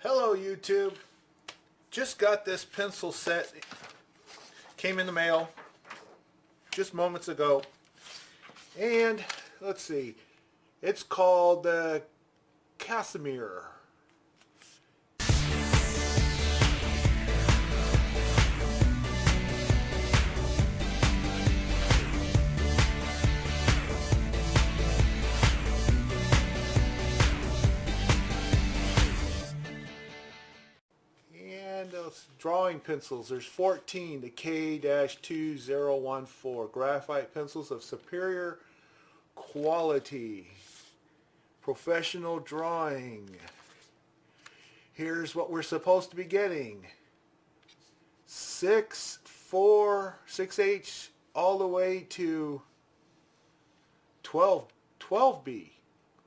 Hello YouTube. Just got this pencil set. Came in the mail just moments ago. And let's see. It's called the Casimir. Drawing pencils, there's 14, the K-2014, graphite pencils of superior quality, professional drawing. Here's what we're supposed to be getting. 6, 4, 6H all the way to 12, 12B.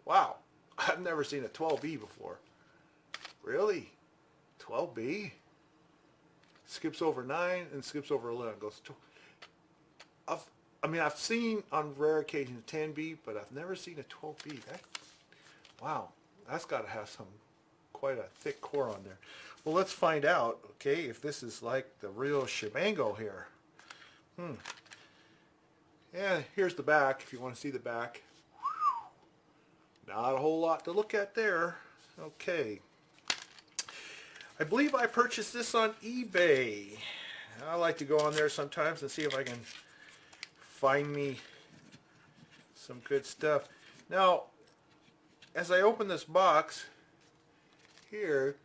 Wow, I've never seen a 12B before. Really? 12B? Skips over 9 and skips over 11. Goes to, I've, I mean, I've seen on rare occasions 10B, but I've never seen a 12B. That, wow, that's got to have some, quite a thick core on there. Well, let's find out, okay, if this is like the real shebango here. Hmm. Yeah, here's the back, if you want to see the back. Not a whole lot to look at there. Okay. I believe I purchased this on eBay. I like to go on there sometimes and see if I can find me some good stuff. Now, as I open this box here,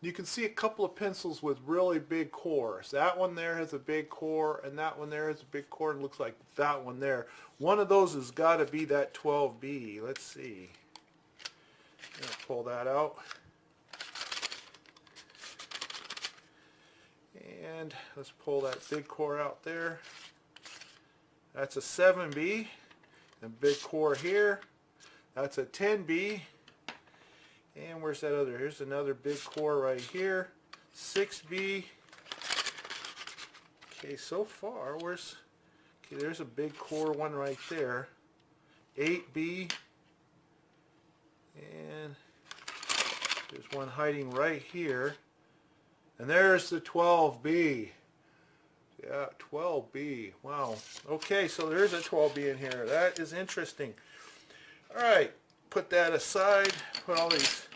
you can see a couple of pencils with really big cores. That one there has a big core, and that one there has a big core, and looks like that one there. One of those has got to be that 12B. Let's see. pull that out. And let's pull that big core out there. That's a 7B. And big core here. That's a 10B. And where's that other? Here's another big core right here. 6B. Okay, so far, where's... Okay, there's a big core one right there. 8B. And there's one hiding right here. And there's the 12B. Yeah, 12B. Wow. Okay, so there's a 12B in here. That is interesting. All right, put that aside. Put all these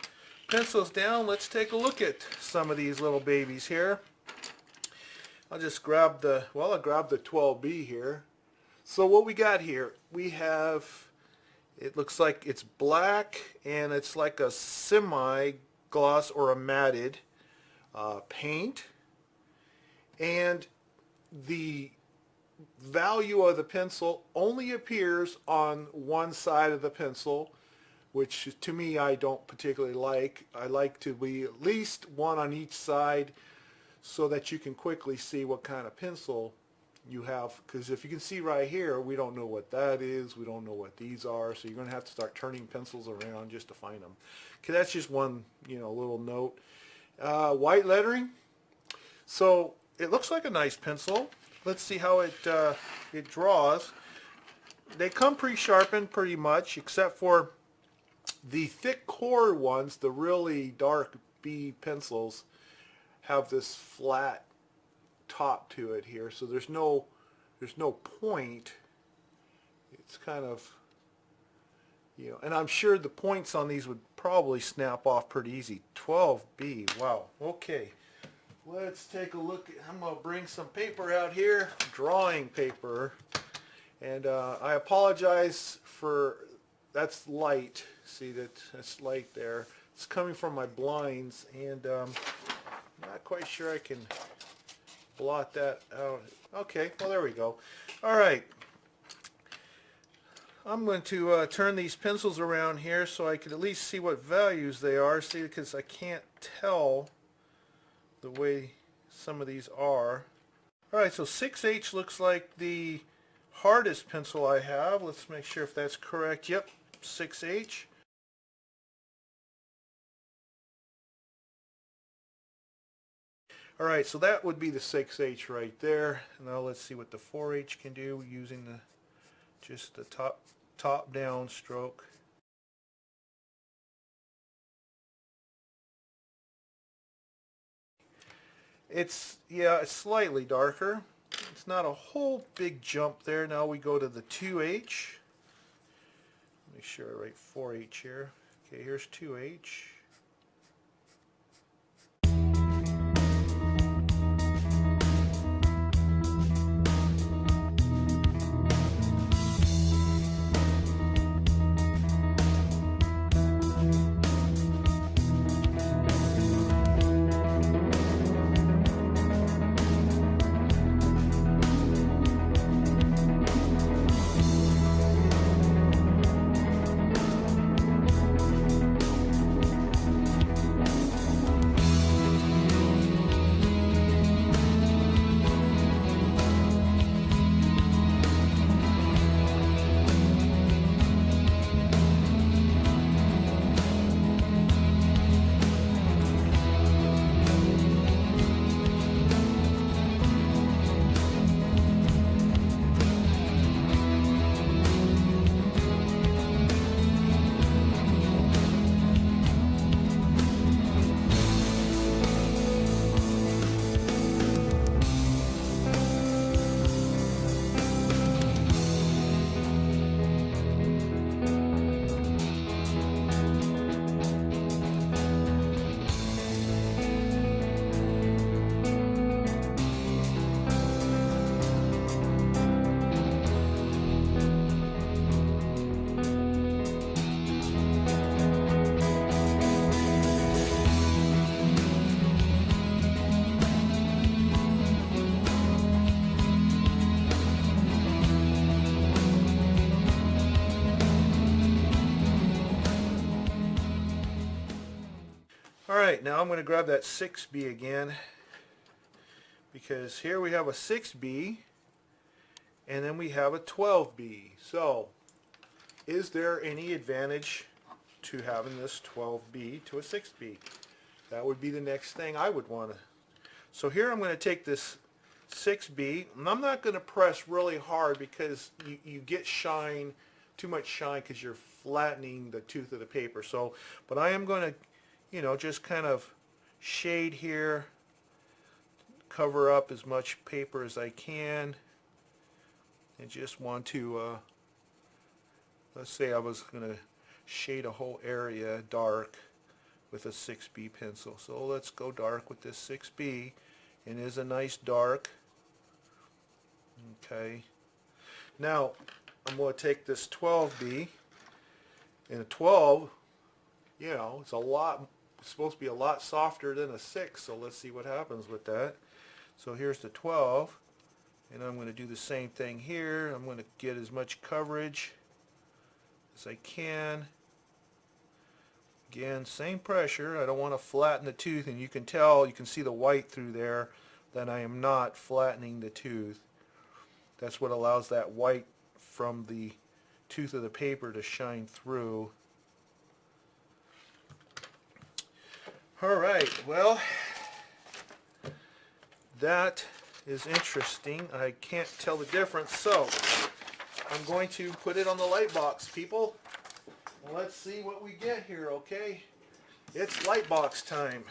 pencils down. Let's take a look at some of these little babies here. I'll just grab the, well, I'll grab the 12B here. So what we got here, we have, it looks like it's black and it's like a semi-gloss or a matted uh, paint and the value of the pencil only appears on one side of the pencil which to me I don't particularly like. I like to be at least one on each side so that you can quickly see what kind of pencil you have. Because if you can see right here we don't know what that is. We don't know what these are. So you're gonna have to start turning pencils around just to find them okay that's just one you know little note uh, white lettering. So it looks like a nice pencil. Let's see how it, uh, it draws. They come pre-sharpened pretty much, except for the thick core ones, the really dark B pencils, have this flat top to it here. So there's no, there's no point. It's kind of you know, and I'm sure the points on these would probably snap off pretty easy. 12B, wow, okay. Let's take a look. I'm going to bring some paper out here, drawing paper. And uh, I apologize for, that's light. See that, that's light there. It's coming from my blinds and um, not quite sure I can blot that out. Okay, well there we go. All right, I'm going to uh, turn these pencils around here so I can at least see what values they are. See, because I can't tell the way some of these are. Alright, so 6H looks like the hardest pencil I have. Let's make sure if that's correct. Yep, 6H. Alright, so that would be the 6H right there. Now let's see what the 4H can do using the just the top top down stroke. It's yeah it's slightly darker. It's not a whole big jump there. Now we go to the 2H make sure I write 4H here. Okay here's 2H All right, now I'm going to grab that 6B again because here we have a 6B and then we have a 12B. So, is there any advantage to having this 12B to a 6B? That would be the next thing I would want to. So here I'm going to take this 6B and I'm not going to press really hard because you, you get shine, too much shine because you're flattening the tooth of the paper. So, but I am going to you know, just kind of shade here, cover up as much paper as I can, and just want to, uh, let's say I was going to shade a whole area dark with a 6B pencil. So let's go dark with this 6B, and it is a nice dark. Okay. Now, I'm going to take this 12B, and a 12, you know, it's a lot supposed to be a lot softer than a 6, so let's see what happens with that. So here's the 12, and I'm going to do the same thing here. I'm going to get as much coverage as I can. Again, same pressure. I don't want to flatten the tooth, and you can tell, you can see the white through there, that I am not flattening the tooth. That's what allows that white from the tooth of the paper to shine through. All right, well, that is interesting. I can't tell the difference, so I'm going to put it on the light box, people. Let's see what we get here, okay? It's light box time.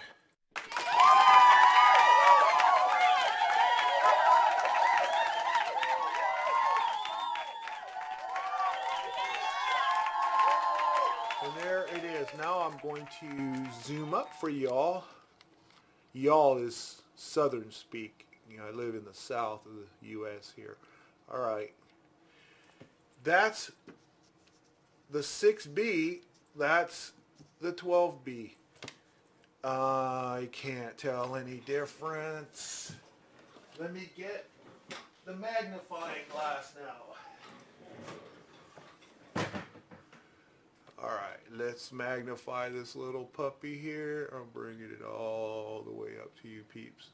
now I'm going to zoom up for y'all. Y'all is southern speak. You know, I live in the south of the U.S. here. All right. That's the 6B. That's the 12B. Uh, I can't tell any difference. Let me get the magnifying glass now. Alright, let's magnify this little puppy here. I'm bringing it all the way up to you peeps.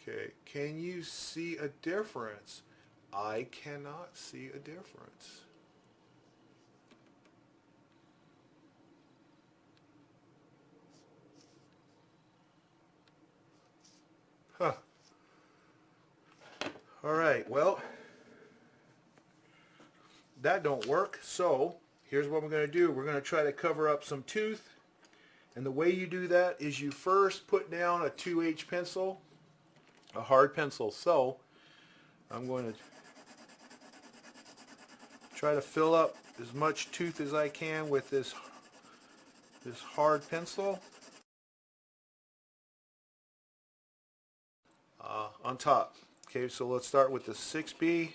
Okay, can you see a difference? I cannot see a difference. Huh. All right, well, that don't work, so here's what we're going to do. We're going to try to cover up some tooth. And the way you do that is you first put down a 2H pencil a hard pencil. So I'm going to try to fill up as much tooth as I can with this this hard pencil uh, on top. Okay, so let's start with the 6B.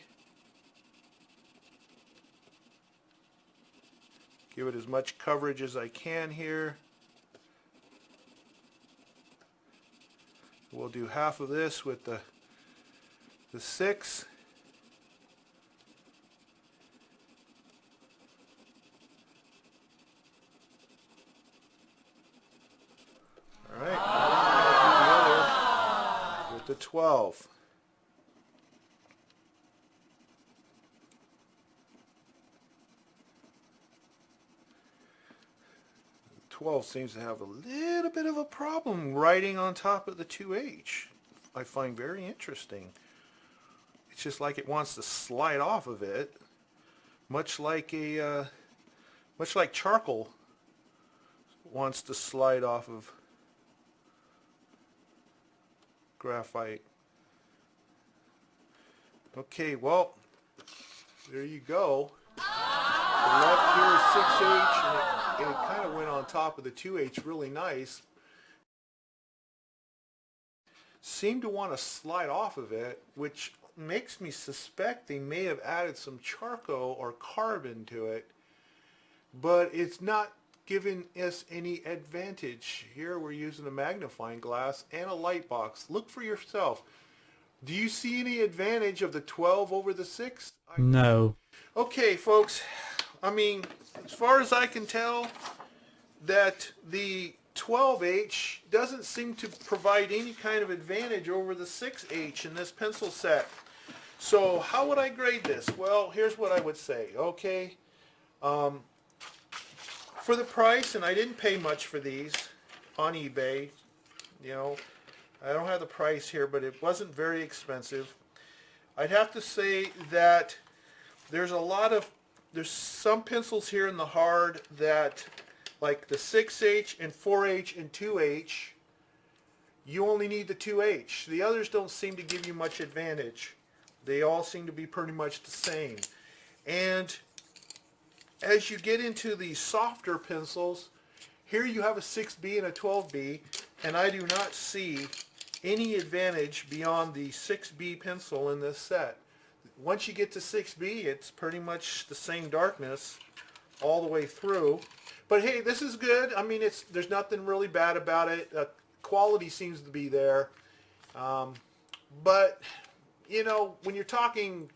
Give it as much coverage as I can here. We'll do half of this with the the 6. All right, now with the 12. 12 seems to have a little bit of a problem writing on top of the 2H. I find very interesting. It's just like it wants to slide off of it, much like a, uh, much like charcoal wants to slide off of graphite. Okay, well, there you go. Left here is 6H and it and it kind of went on top of the 2H really nice. Seemed to want to slide off of it, which makes me suspect they may have added some charcoal or carbon to it, but it's not giving us any advantage. Here we're using a magnifying glass and a light box. Look for yourself. Do you see any advantage of the 12 over the 6? No. Okay, folks. I mean, as far as I can tell, that the 12H doesn't seem to provide any kind of advantage over the 6H in this pencil set. So how would I grade this? Well, here's what I would say. Okay, um, for the price, and I didn't pay much for these on eBay, you know, I don't have the price here, but it wasn't very expensive. I'd have to say that there's a lot of there's some pencils here in the hard that like the 6H and 4H and 2H you only need the 2H the others don't seem to give you much advantage. They all seem to be pretty much the same. And as you get into the softer pencils here you have a 6B and a 12B and I do not see any advantage beyond the 6B pencil in this set once you get to 6B, it's pretty much the same darkness all the way through. But hey, this is good. I mean, it's there's nothing really bad about it. Uh, quality seems to be there. Um, but, you know, when you're talking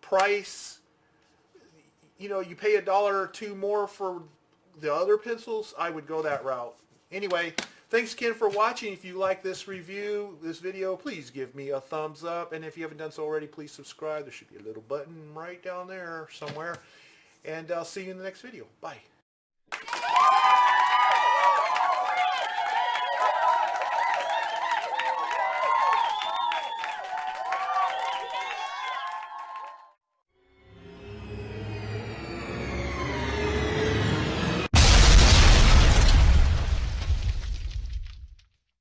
price, you know, you pay a dollar or two more for the other pencils, I would go that route. Anyway, Thanks again for watching. If you like this review, this video, please give me a thumbs up. And if you haven't done so already, please subscribe. There should be a little button right down there somewhere. And I'll see you in the next video. Bye.